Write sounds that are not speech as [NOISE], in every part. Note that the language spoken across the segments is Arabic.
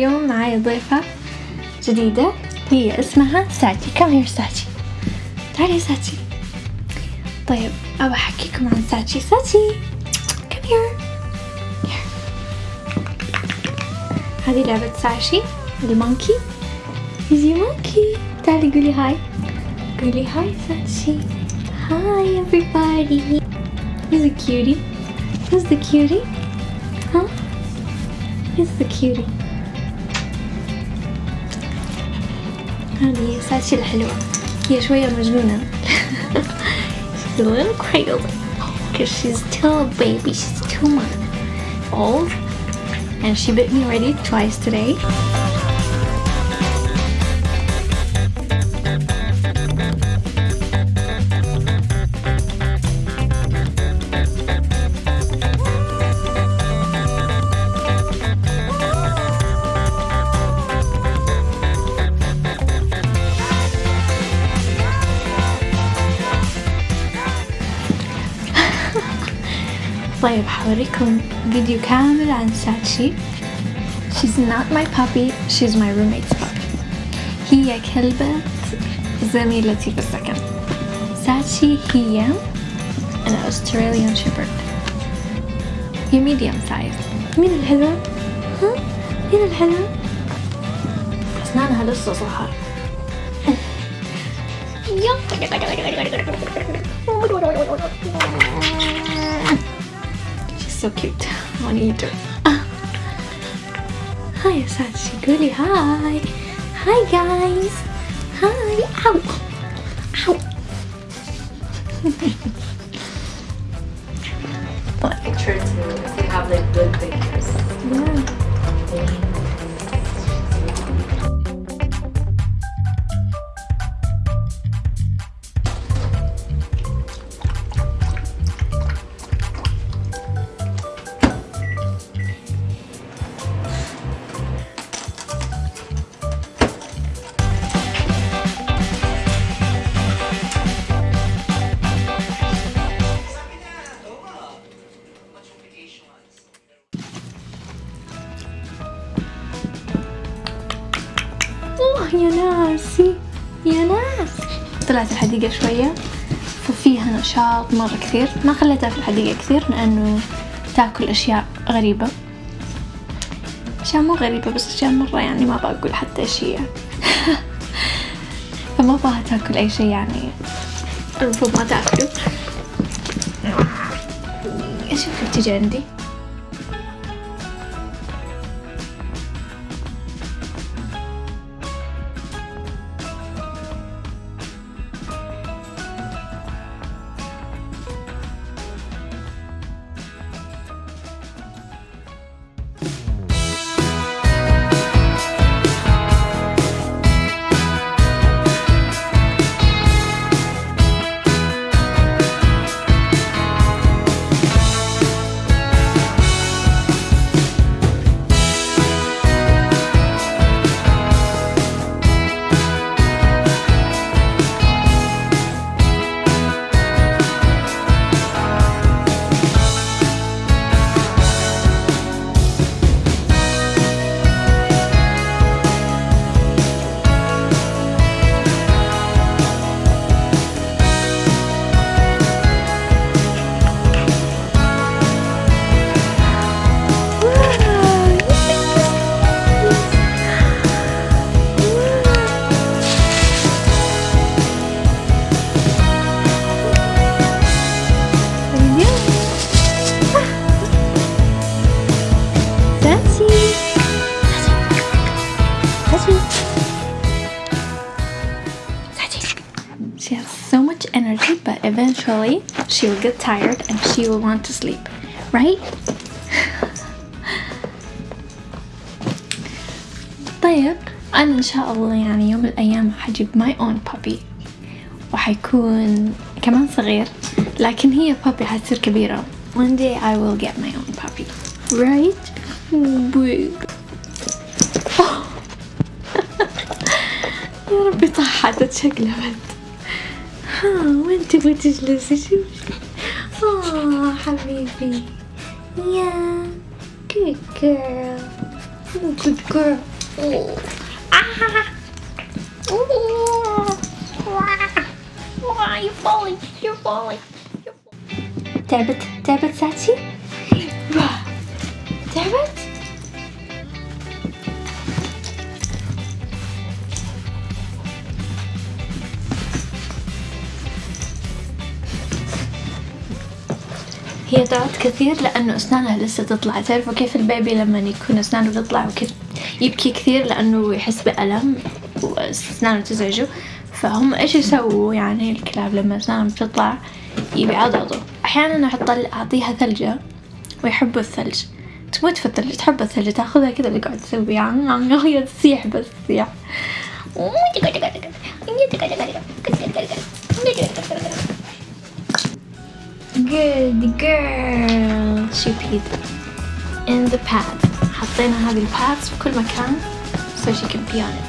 اليوم معايا ضيفة جديدة هي اسمها ساتي كم هير ساتي تعالي يا ساتي طيب أبى أحكيكم عن ساتي ساتي كم هير هذه لعبة ساشي المونكي يجي مونكي تعالي قولي هاي قولي هاي ساتشي هاي everybody Who's the cutie? Who's the cutie? Huh? Who's the cutie? هذه ساتشي الحلوة هي شوية مجنونة She's a little crazy because she's still a baby she's two months old and she bit me already twice today طيب حوريكم فيديو كامل عن ساتشي. She's not my puppy, she's my roommate's puppy. هي كلبة زميلتي في السكن. ساتشي هي an Australian Shepherd. هي medium size. مين الحلوة؟ ها؟ مين الحلوة؟ أسنانها لسه صغار. [LAUGHS] She's so cute. Want are you doing? Hi, Sashiguri. Hi. Hi, guys. Hi. Ow. Ow. [LAUGHS] يا ناسي يا ناس. طلعت الحديقة شوية. ففيها نشاط مرة كثير. ما خليتها في الحديقة كثير لأنه تاكل أشياء غريبة. أشياء مو غريبة بس أشياء مرة يعني ما بقول حتى هي [LAUGHS] فما أبغاها تاكل أي شيء يعني. المفروض ما تاكله أشوفك تجي عندي؟ She has so much energy, but eventually she will get tired and she will want to sleep, right? طيب أنا إن شاء الله يعني يوم من الأيام حجيب my own puppy وحيكون كمان صغير لكن هي puppy حتصير كبيرة one day I will get my own puppy right? babe [LAUGHS] يا ربي طاحت اتشقلبت ها وين تبغي تجلسي شوفي آه حبيبي يا good girl Good girl. Oh. Ah. Oh. Wow, you're falling. You're falling. You're falling. تعبت تعبت ساتشي؟ تعبت؟ هي تعبت كثير لأنه أسنانها لسه تطلع. تعرفوا كيف البيبي لما يكون أسنانه تطلع وكيف يبكي كثير لأنه يحس بألم وأسنانه تزعجه. فهم إيش يسووا يعني الكلاب لما أسنانهم تطلع يبي عضضوا أحيانا أحط أعطيها ثلجة ويحبوا الثلج. تموت في الثلج تحب الثلج تأخذها كذا اللي قاعد تسوي يعني هي تصيح بس تصيح Good girl. She peed in the pad. حطينا هذه البادز في كل مكان so she can pee on it.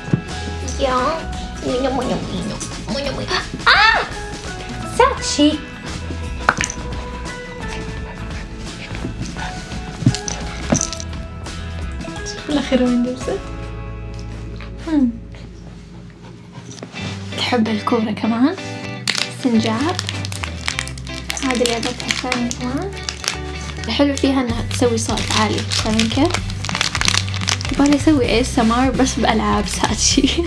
شوف الأخير وين جلست تحب الكورة كمان؟ سنجاب. هذه لعبتها الثانية كمان. الحلو فيها إنها تسوي صوت عالي فاهمين كيف؟ يبغالي أسوي اي سمار بس بألعاب ساتشي.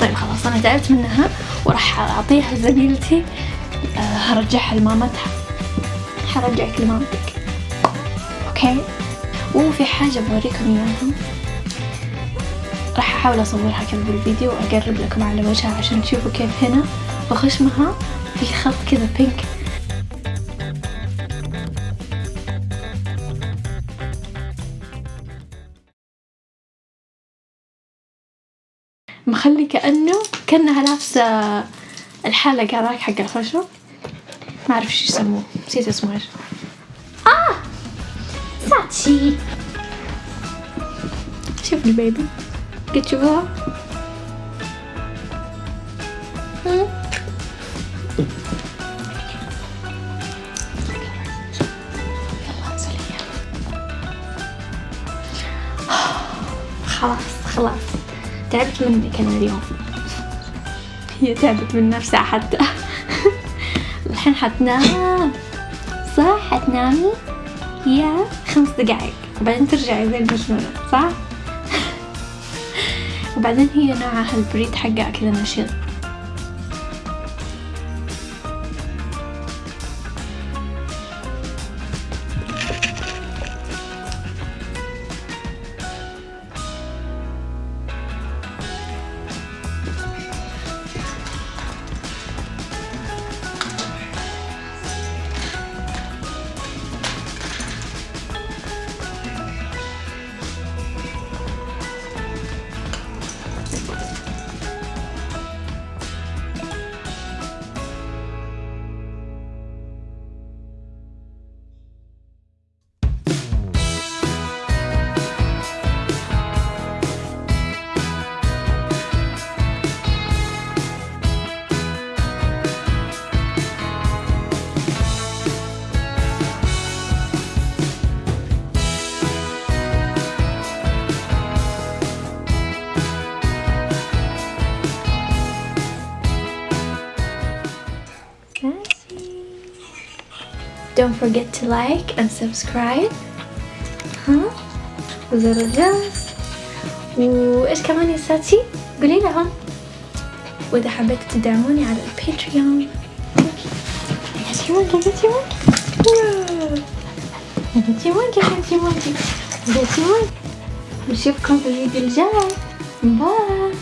طيب خلاص. أنا تعبت منها وراح أعطيها زميلتي. آه، هرجعها لمامتها. حرجعك لمامتك. أوكي؟ وفي حاجة بوريكم إياها. راح أحاول أصورها كذا بالفيديو وأقرب لكم على وجهها عشان تشوفوا كيف هنا. بخشمها في خط كذا بينك مخلي كأنه كأنها لابسة الحلق هذاك حق الخشب. ما أعرف إيش يسموه. نسيت اسمه إيش. آه! ساتشي. شوف البيبي. قد تشوفوها خلاص خلاص. تعبت منك أنا اليوم. هي تعبت من نفسها حتى. [LAUGHS] الحين حتنام. صح؟ حتنامي. يا خمس دقايق بعدين ترجعي زي المجنونة. صح؟ [LAUGHS] وبعدين هي نوعها البريد حقها كذا نشيط. Don't forget to like and subscribe. ها وزر الجرس وإيش كمان يا ساتشي قولي لهم وإذا حبيتوا تدعموني على ال Patreon. نشوفكم في الفيديو الجاي. bye.